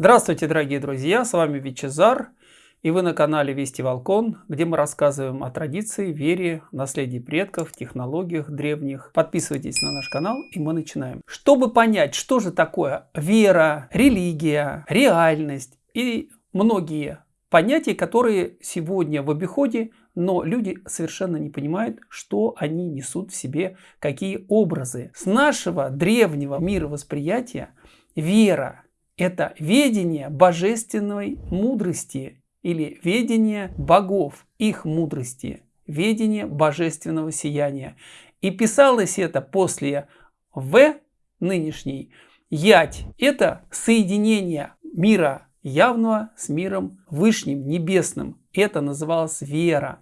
Здравствуйте, дорогие друзья, с вами Вичезар, и вы на канале Вести Волкон, где мы рассказываем о традиции, вере, наследии предков, технологиях древних. Подписывайтесь на наш канал, и мы начинаем. Чтобы понять, что же такое вера, религия, реальность и многие понятия, которые сегодня в обиходе, но люди совершенно не понимают, что они несут в себе, какие образы. С нашего древнего мировосприятия вера это ведение божественной мудрости или ведение богов, их мудрости, ведение божественного сияния. И писалось это после В нынешней Ять. Это соединение мира явного с миром вышним, небесным. Это называлось вера.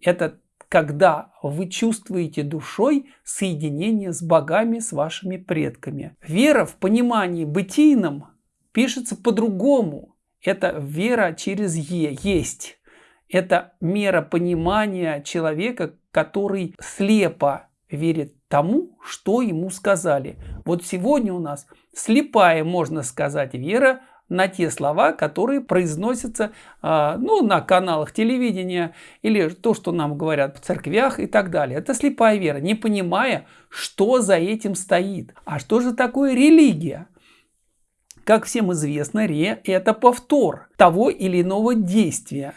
Это когда вы чувствуете душой соединение с богами, с вашими предками. Вера в понимании бытийном пишется по-другому. Это вера через «е», «есть». Это мера понимания человека, который слепо верит тому, что ему сказали. Вот сегодня у нас слепая, можно сказать, вера на те слова, которые произносятся э, ну, на каналах телевидения или то, что нам говорят в церквях и так далее. Это слепая вера, не понимая, что за этим стоит. А что же такое религия? Как всем известно, ре – это повтор того или иного действия.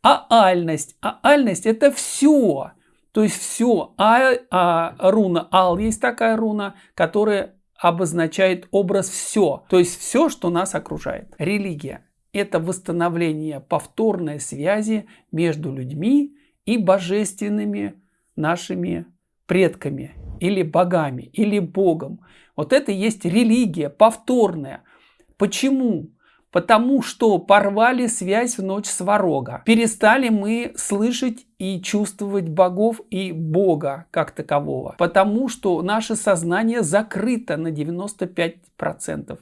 А альность, а альность – это все. То есть все. А, а руна ал есть такая руна, которая обозначает образ все. То есть все, что нас окружает. Религия – это восстановление повторной связи между людьми и божественными нашими предками или богами, или богом. Вот это и есть религия повторная. Почему? Потому что порвали связь в ночь сварога. Перестали мы слышать и чувствовать богов и Бога как такового. Потому что наше сознание закрыто на 95%.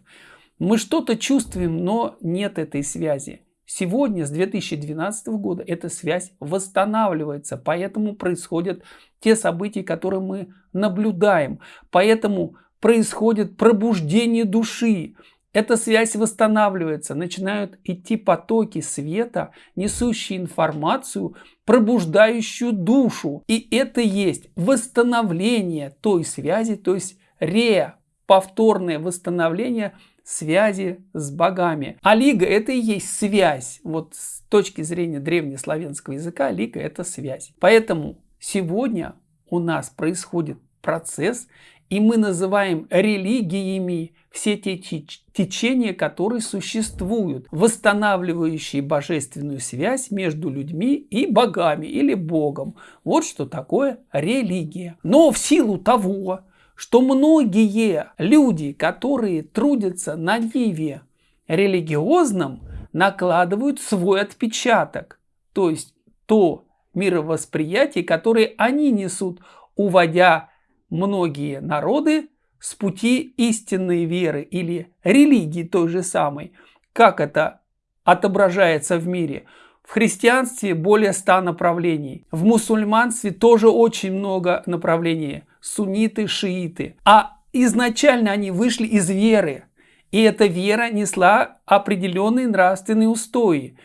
Мы что-то чувствуем, но нет этой связи. Сегодня, с 2012 года, эта связь восстанавливается. Поэтому происходят те события, которые мы наблюдаем. Поэтому происходит пробуждение души. Эта связь восстанавливается, начинают идти потоки света, несущие информацию, пробуждающую душу. И это есть восстановление той связи, то есть ре, повторное восстановление связи с богами. А лига это и есть связь. Вот с точки зрения древнеславянского языка лига это связь. Поэтому сегодня у нас происходит процесс, и мы называем религиями все те течения, которые существуют, восстанавливающие божественную связь между людьми и богами или Богом. Вот что такое религия. Но в силу того, что многие люди, которые трудятся на ниве религиозном, накладывают свой отпечаток, то есть то мировосприятие, которое они несут, уводя многие народы с пути истинной веры или религии той же самой. Как это отображается в мире? В христианстве более ста направлений. В мусульманстве тоже очень много направлений. Сунниты, шииты. А изначально они вышли из веры. И эта вера несла определенные нравственные устои.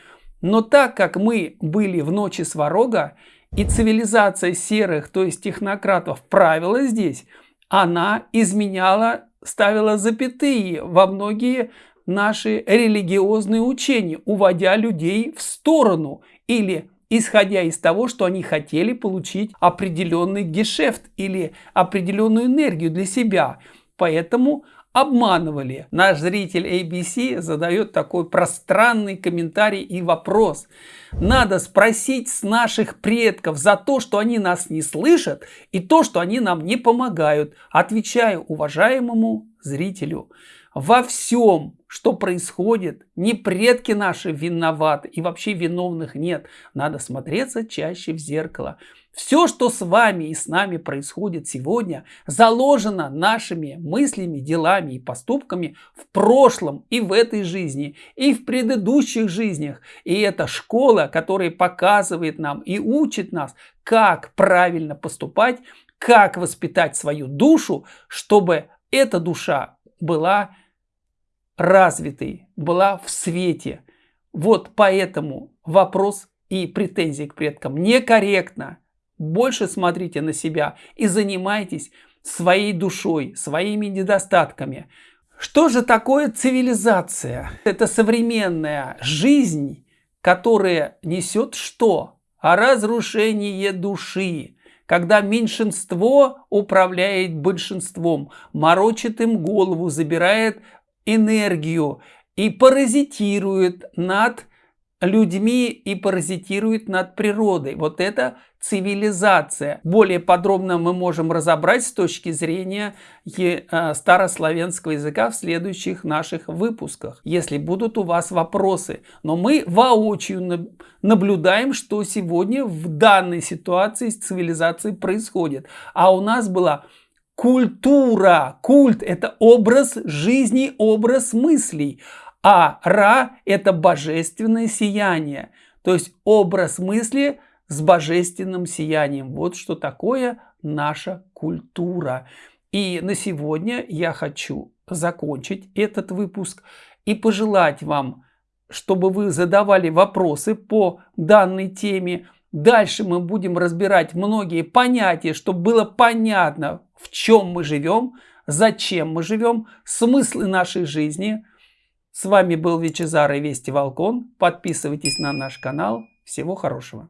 Но так как мы были в ночи Сварога, и цивилизация серых, то есть технократов, правила здесь, она изменяла, ставила запятые во многие наши религиозные учения, уводя людей в сторону или исходя из того, что они хотели получить определенный гешефт или определенную энергию для себя. Поэтому обманывали. Наш зритель ABC задает такой пространный комментарий и вопрос. Надо спросить с наших предков за то, что они нас не слышат и то, что они нам не помогают. Отвечаю уважаемому зрителю. Во всем, что происходит, не предки наши виноваты и вообще виновных нет. Надо смотреться чаще в зеркало. Все, что с вами и с нами происходит сегодня, заложено нашими мыслями, делами и поступками в прошлом и в этой жизни, и в предыдущих жизнях. И это школа, которая показывает нам и учит нас, как правильно поступать, как воспитать свою душу, чтобы эта душа была развитой, была в свете. Вот поэтому вопрос и претензии к предкам некорректно. Больше смотрите на себя и занимайтесь своей душой, своими недостатками. Что же такое цивилизация? Это современная жизнь, которая несет что? Разрушение души. Когда меньшинство управляет большинством, морочит им голову, забирает энергию и паразитирует над людьми и паразитирует над природой. Вот это цивилизация. Более подробно мы можем разобрать с точки зрения э, старославянского языка в следующих наших выпусках, если будут у вас вопросы. Но мы воочию наблюдаем, что сегодня в данной ситуации с цивилизацией происходит. А у нас была культура. Культ – это образ жизни, образ мыслей. А Ра – это божественное сияние, то есть образ мысли с божественным сиянием. Вот что такое наша культура. И на сегодня я хочу закончить этот выпуск и пожелать вам, чтобы вы задавали вопросы по данной теме. Дальше мы будем разбирать многие понятия, чтобы было понятно, в чем мы живем, зачем мы живем, смыслы нашей жизни – с вами был Вичезар и Вести Волкон. Подписывайтесь на наш канал. Всего хорошего.